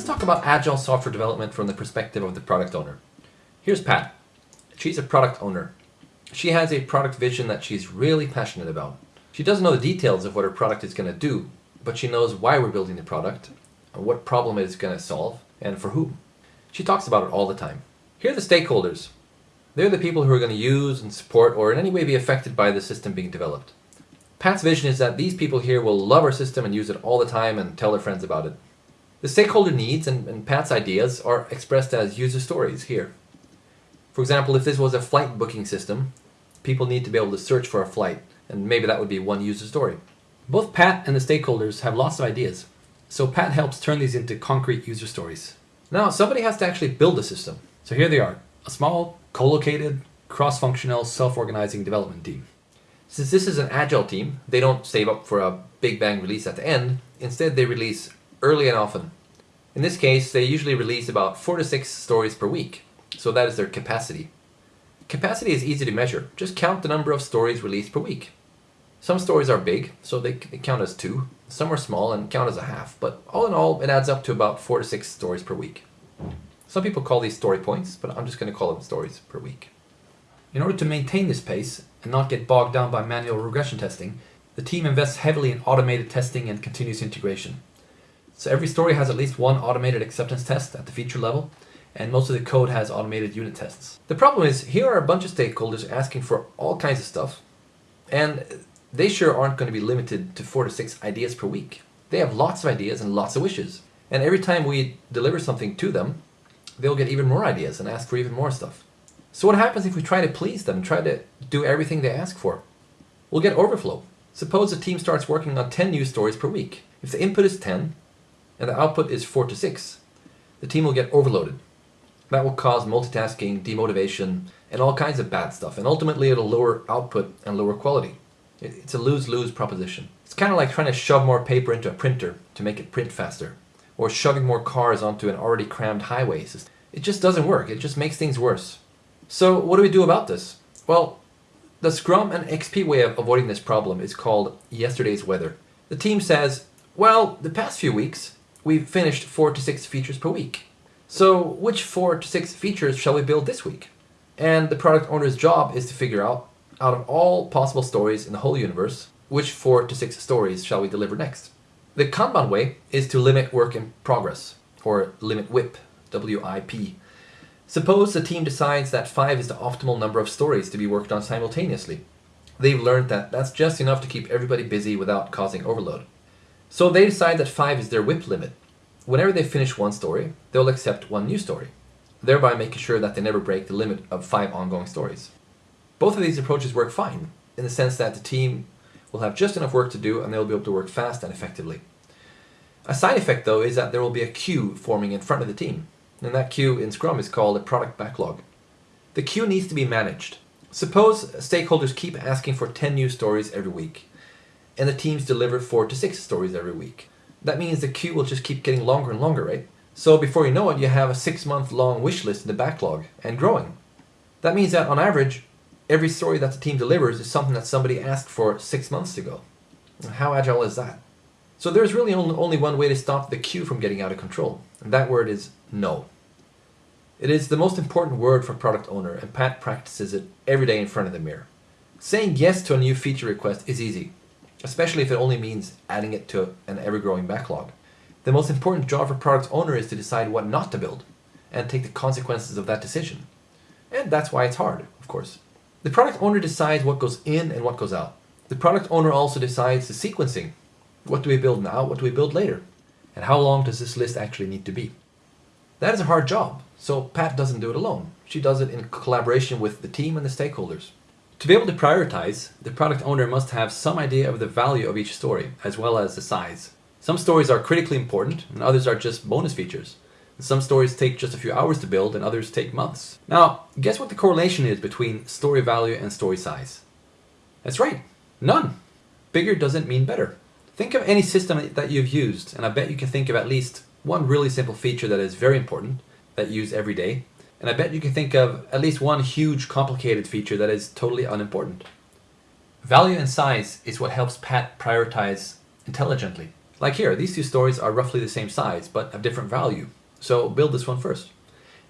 Let's talk about agile software development from the perspective of the product owner. Here's Pat. She's a product owner. She has a product vision that she's really passionate about. She doesn't know the details of what her product is going to do, but she knows why we're building the product, what problem it is going to solve, and for whom. She talks about it all the time. Here are the stakeholders. They're the people who are going to use and support or in any way be affected by the system being developed. Pat's vision is that these people here will love our system and use it all the time and tell their friends about it. The stakeholder needs and, and Pat's ideas are expressed as user stories here. For example, if this was a flight booking system, people need to be able to search for a flight, and maybe that would be one user story. Both Pat and the stakeholders have lots of ideas, so Pat helps turn these into concrete user stories. Now, somebody has to actually build a system. So here they are, a small, co-located, cross-functional, self-organizing development team. Since this is an agile team, they don't save up for a big bang release at the end. Instead, they release early and often. In this case, they usually release about four to six stories per week. So that is their capacity. Capacity is easy to measure. Just count the number of stories released per week. Some stories are big, so they, count as two. Some are small and count as a half, but all in all, it adds up to about four to six stories per week. Some people call these story points, but I'm just going to call them stories per week. In order to maintain this pace and not get bogged down by manual regression testing, the team invests heavily in automated testing and continuous integration. So every story has at least one automated acceptance test at the feature level, and most of the code has automated unit tests. The problem is, here are a bunch of stakeholders asking for all kinds of stuff, and they sure aren't going to be limited to four to six ideas per week. They have lots of ideas and lots of wishes, and every time we deliver something to them, they'll get even more ideas and ask for even more stuff. So what happens if we try to please them, try to do everything they ask for? We'll get overflow. Suppose a team starts working on 10 news stories per week. If the input is 10 and the output is 4 to 6, the team will get overloaded that will cause multitasking, demotivation, and all kinds of bad stuff. And ultimately, it'll lower output and lower quality. It's a lose-lose proposition. It's kind of like trying to shove more paper into a printer to make it print faster, or shoving more cars onto an already crammed highway. system. It just doesn't work. It just makes things worse. So what do we do about this? Well, the Scrum and XP way of avoiding this problem is called yesterday's weather. The team says, well, the past few weeks, we've finished four to six features per week. So which four to six features shall we build this week? And the product owner's job is to figure out, out of all possible stories in the whole universe, which four to six stories shall we deliver next? The Kanban way is to limit work in progress, or limit WIP, W-I-P. Suppose the team decides that five is the optimal number of stories to be worked on simultaneously. They've learned that that's just enough to keep everybody busy without causing overload. So they decide that five is their WIP limit, Whenever they finish one story, they'll accept one new story, thereby making sure that they never break the limit of five ongoing stories. Both of these approaches work fine, in the sense that the team will have just enough work to do and they'll be able to work fast and effectively. A side effect though is that there will be a queue forming in front of the team, and that queue in Scrum is called a product backlog. The queue needs to be managed. Suppose stakeholders keep asking for 10 new stories every week, and the teams deliver 4 to 6 stories every week that means the queue will just keep getting longer and longer, right? So before you know it, you have a six month long wish list in the backlog and growing. That means that on average, every story that the team delivers is something that somebody asked for six months ago. How agile is that? So there's really only one way to stop the queue from getting out of control, and that word is no. It is the most important word for product owner, and Pat practices it every day in front of the mirror. Saying yes to a new feature request is easy especially if it only means adding it to an ever-growing backlog. The most important job for product owner is to decide what not to build and take the consequences of that decision. And that's why it's hard, of course. The product owner decides what goes in and what goes out. The product owner also decides the sequencing. What do we build now? What do we build later? And how long does this list actually need to be? That is a hard job, so Pat doesn't do it alone. She does it in collaboration with the team and the stakeholders. To be able to prioritize, the product owner must have some idea of the value of each story, as well as the size. Some stories are critically important, and others are just bonus features. Some stories take just a few hours to build, and others take months. Now, guess what the correlation is between story value and story size? That's right, none. Bigger doesn't mean better. Think of any system that you've used, and I bet you can think of at least one really simple feature that is very important, that you use every day, and I bet you can think of at least one huge complicated feature that is totally unimportant. Value and size is what helps Pat prioritize intelligently. Like here, these two stories are roughly the same size, but have different value. So build this one first.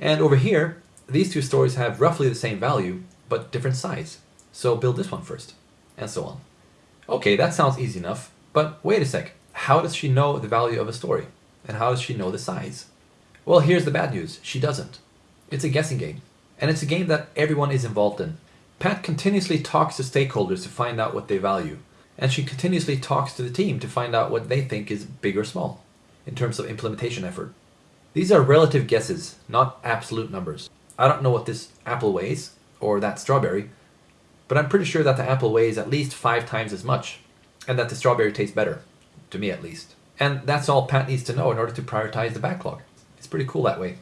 And over here, these two stories have roughly the same value, but different size. So build this one first, and so on. Okay, that sounds easy enough, but wait a sec. How does she know the value of a story? And how does she know the size? Well, here's the bad news. She doesn't. It's a guessing game. And it's a game that everyone is involved in. Pat continuously talks to stakeholders to find out what they value. And she continuously talks to the team to find out what they think is big or small in terms of implementation effort. These are relative guesses, not absolute numbers. I don't know what this apple weighs, or that strawberry, but I'm pretty sure that the apple weighs at least five times as much, and that the strawberry tastes better, to me at least. And that's all Pat needs to know in order to prioritize the backlog. It's pretty cool that way.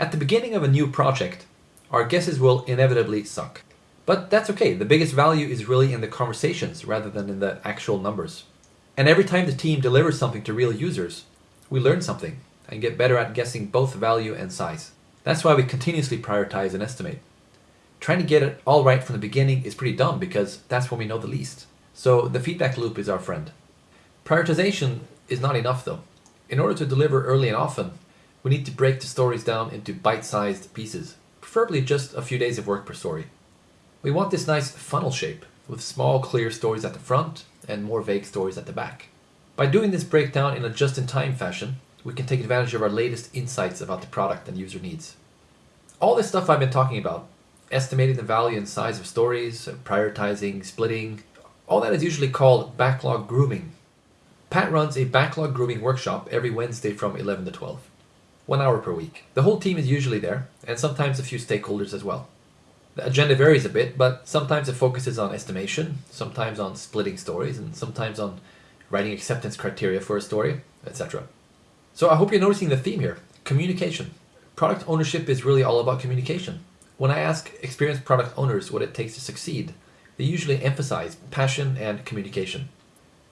At the beginning of a new project, our guesses will inevitably suck. But that's okay, the biggest value is really in the conversations rather than in the actual numbers. And every time the team delivers something to real users, we learn something and get better at guessing both value and size. That's why we continuously prioritize and estimate. Trying to get it all right from the beginning is pretty dumb because that's when we know the least. So the feedback loop is our friend. Prioritization is not enough though. In order to deliver early and often, we need to break the stories down into bite-sized pieces, preferably just a few days of work per story. We want this nice funnel shape, with small clear stories at the front and more vague stories at the back. By doing this breakdown in a just-in-time fashion, we can take advantage of our latest insights about the product and user needs. All this stuff I've been talking about, estimating the value and size of stories, prioritizing, splitting, all that is usually called backlog grooming. Pat runs a backlog grooming workshop every Wednesday from 11 to 12. One hour per week. The whole team is usually there, and sometimes a few stakeholders as well. The agenda varies a bit, but sometimes it focuses on estimation, sometimes on splitting stories, and sometimes on writing acceptance criteria for a story, etc. So I hope you're noticing the theme here communication. Product ownership is really all about communication. When I ask experienced product owners what it takes to succeed, they usually emphasize passion and communication.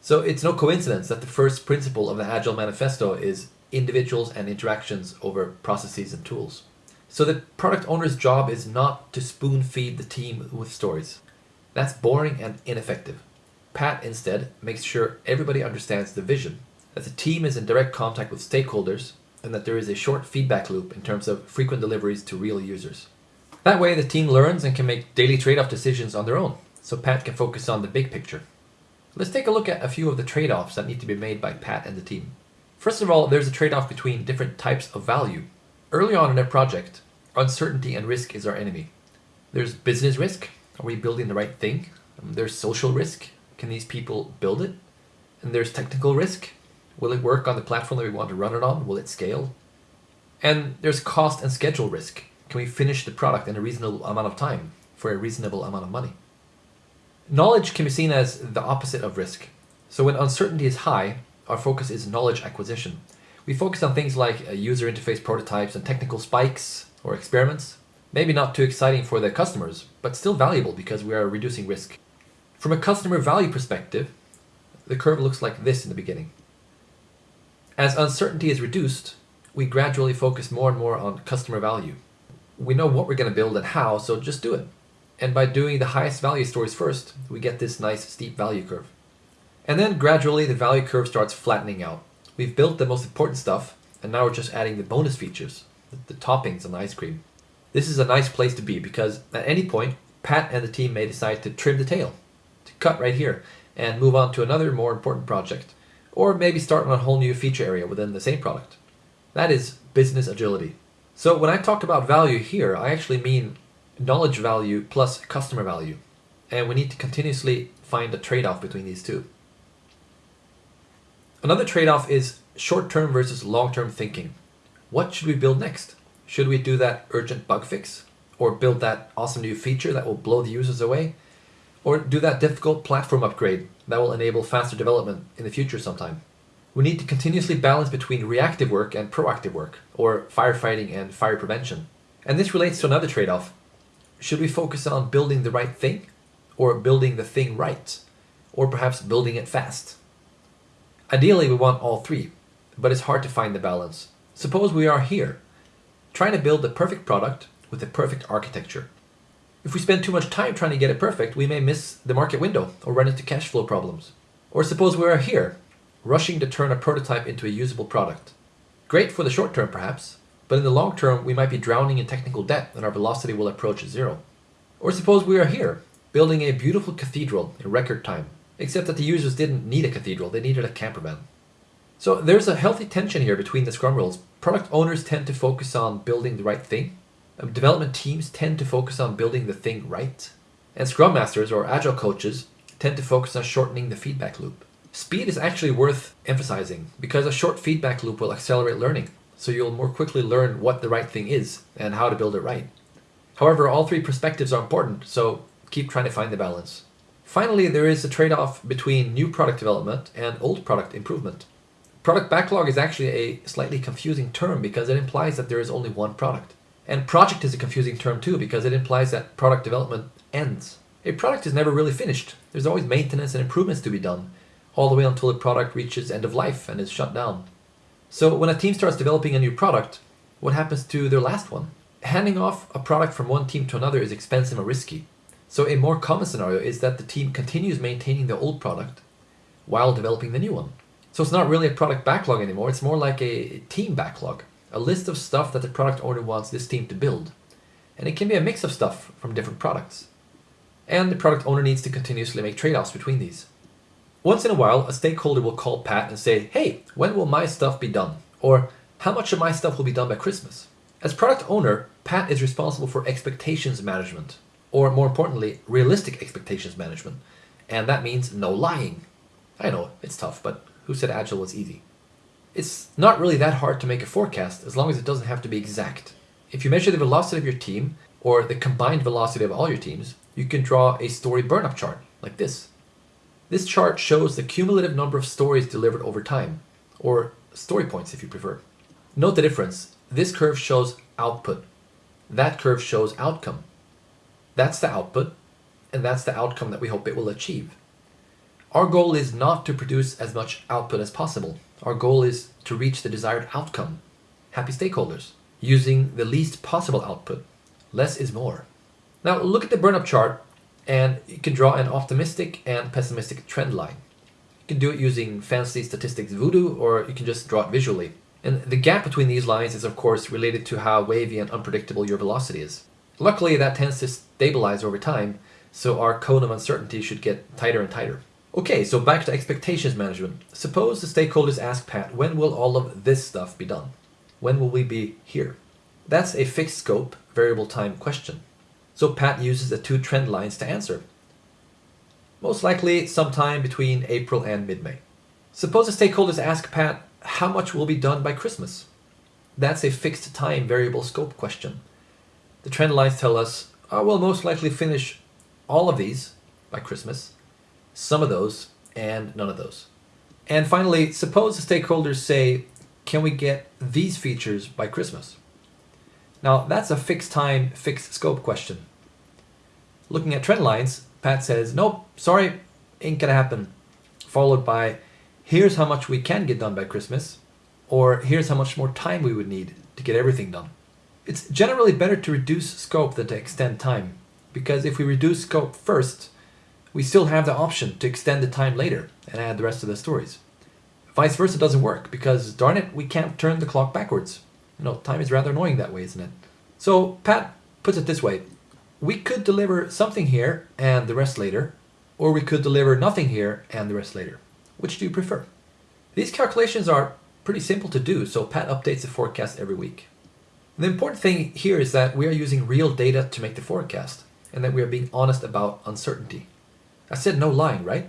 So it's no coincidence that the first principle of the Agile Manifesto is individuals and interactions over processes and tools. So the product owner's job is not to spoon feed the team with stories. That's boring and ineffective. Pat instead makes sure everybody understands the vision, that the team is in direct contact with stakeholders, and that there is a short feedback loop in terms of frequent deliveries to real users. That way the team learns and can make daily trade-off decisions on their own, so Pat can focus on the big picture. Let's take a look at a few of the trade-offs that need to be made by Pat and the team. First of all, there's a trade-off between different types of value. Early on in a project, uncertainty and risk is our enemy. There's business risk. Are we building the right thing? Um, there's social risk. Can these people build it? And there's technical risk. Will it work on the platform that we want to run it on? Will it scale? And there's cost and schedule risk. Can we finish the product in a reasonable amount of time for a reasonable amount of money? Knowledge can be seen as the opposite of risk. So when uncertainty is high, our focus is knowledge acquisition. We focus on things like uh, user interface prototypes and technical spikes or experiments. Maybe not too exciting for the customers, but still valuable because we are reducing risk. From a customer value perspective, the curve looks like this in the beginning. As uncertainty is reduced, we gradually focus more and more on customer value. We know what we're going to build and how, so just do it. And by doing the highest value stories first, we get this nice steep value curve. And then gradually the value curve starts flattening out. We've built the most important stuff, and now we're just adding the bonus features, the, the toppings on the ice cream. This is a nice place to be because at any point, Pat and the team may decide to trim the tail, to cut right here, and move on to another more important project, or maybe start on a whole new feature area within the same product. That is business agility. So when I talk about value here, I actually mean knowledge value plus customer value. And we need to continuously find a trade-off between these two. Another trade-off is short-term versus long-term thinking. What should we build next? Should we do that urgent bug fix? Or build that awesome new feature that will blow the users away? Or do that difficult platform upgrade that will enable faster development in the future sometime? We need to continuously balance between reactive work and proactive work, or firefighting and fire prevention. And this relates to another trade-off, should we focus on building the right thing or building the thing right? Or perhaps building it fast? Ideally, we want all three, but it's hard to find the balance. Suppose we are here, trying to build the perfect product with the perfect architecture. If we spend too much time trying to get it perfect, we may miss the market window or run into cash flow problems. Or suppose we are here, rushing to turn a prototype into a usable product. Great for the short term, perhaps, but in the long term, we might be drowning in technical debt and our velocity will approach zero. Or suppose we are here, building a beautiful cathedral in record time, except that the users didn't need a cathedral, they needed a camper van. So there's a healthy tension here between the Scrum roles. Product owners tend to focus on building the right thing. Um, development teams tend to focus on building the thing right. And Scrum Masters or Agile coaches tend to focus on shortening the feedback loop. Speed is actually worth emphasizing because a short feedback loop will accelerate learning. So you'll more quickly learn what the right thing is and how to build it right. However, all three perspectives are important, so keep trying to find the balance. Finally, there is a trade-off between new product development and old product improvement. Product backlog is actually a slightly confusing term because it implies that there is only one product. And project is a confusing term too because it implies that product development ends. A product is never really finished. There's always maintenance and improvements to be done, all the way until the product reaches end of life and is shut down. So when a team starts developing a new product, what happens to their last one? Handing off a product from one team to another is expensive and risky. So a more common scenario is that the team continues maintaining the old product while developing the new one. So it's not really a product backlog anymore, it's more like a team backlog, a list of stuff that the product owner wants this team to build. And it can be a mix of stuff from different products. And the product owner needs to continuously make trade-offs between these. Once in a while, a stakeholder will call Pat and say, hey, when will my stuff be done? Or how much of my stuff will be done by Christmas? As product owner, Pat is responsible for expectations management, or more importantly, realistic expectations management. And that means no lying. I know, it's tough, but who said Agile was easy? It's not really that hard to make a forecast as long as it doesn't have to be exact. If you measure the velocity of your team, or the combined velocity of all your teams, you can draw a story burn-up chart, like this. This chart shows the cumulative number of stories delivered over time, or story points if you prefer. Note the difference. This curve shows output. That curve shows outcome. That's the output, and that's the outcome that we hope it will achieve. Our goal is not to produce as much output as possible. Our goal is to reach the desired outcome, happy stakeholders, using the least possible output. Less is more. Now look at the burn-up chart and you can draw an optimistic and pessimistic trend line. You can do it using fancy statistics voodoo or you can just draw it visually. And the gap between these lines is of course related to how wavy and unpredictable your velocity is. Luckily that tends to stabilize over time, so our cone of uncertainty should get tighter and tighter. Okay, so back to expectations management. Suppose the stakeholders ask Pat, when will all of this stuff be done? When will we be here? That's a fixed scope, variable time question. So Pat uses the two trend lines to answer. Most likely sometime between April and mid-May. Suppose the stakeholders ask Pat, how much will be done by Christmas? That's a fixed time variable scope question. The trend lines tell us, oh, we'll most likely finish all of these by Christmas, some of those, and none of those. And finally, suppose the stakeholders say, can we get these features by Christmas? Now that's a fixed time, fixed scope question. Looking at trend lines, Pat says, nope, sorry, ain't gonna happen. Followed by, here's how much we can get done by Christmas, or here's how much more time we would need to get everything done. It's generally better to reduce scope than to extend time, because if we reduce scope first, we still have the option to extend the time later and add the rest of the stories. Vice versa doesn't work because darn it, we can't turn the clock backwards. You know, time is rather annoying that way, isn't it? So Pat puts it this way. We could deliver something here and the rest later, or we could deliver nothing here and the rest later. Which do you prefer? These calculations are pretty simple to do, so Pat updates the forecast every week. The important thing here is that we are using real data to make the forecast, and that we are being honest about uncertainty. I said no lying, right?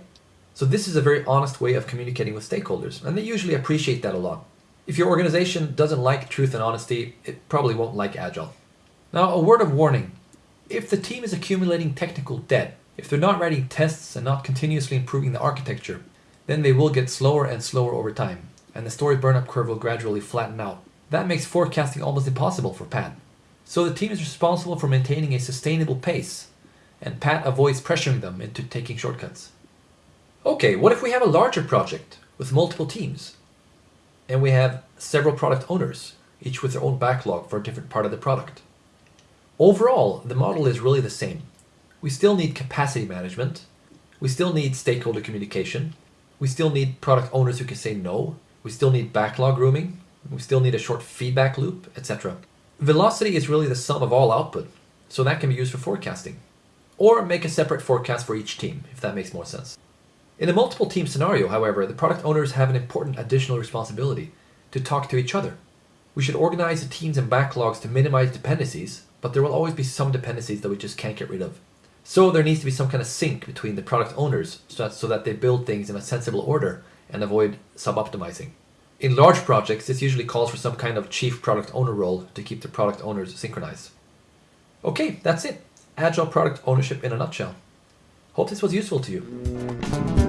So this is a very honest way of communicating with stakeholders, and they usually appreciate that a lot. If your organization doesn't like truth and honesty, it probably won't like Agile. Now, a word of warning. If the team is accumulating technical debt, if they're not writing tests and not continuously improving the architecture, then they will get slower and slower over time, and the story burnup curve will gradually flatten out. That makes forecasting almost impossible for Pat. So the team is responsible for maintaining a sustainable pace, and Pat avoids pressuring them into taking shortcuts. Okay, what if we have a larger project with multiple teams? And we have several product owners, each with their own backlog for a different part of the product. Overall, the model is really the same. We still need capacity management, we still need stakeholder communication, We still need product owners who can say no. We still need backlog grooming. We still need a short feedback loop, etc. Velocity is really the sum of all output, so that can be used for forecasting. Or make a separate forecast for each team, if that makes more sense. In a multiple team scenario, however, the product owners have an important additional responsibility to talk to each other. We should organize the teams and backlogs to minimize dependencies, but there will always be some dependencies that we just can't get rid of. So there needs to be some kind of sync between the product owners so that, so that they build things in a sensible order and avoid sub-optimizing. In large projects, this usually calls for some kind of chief product owner role to keep the product owners synchronized. Okay, that's it. Agile product ownership in a nutshell. Hope this was useful to you.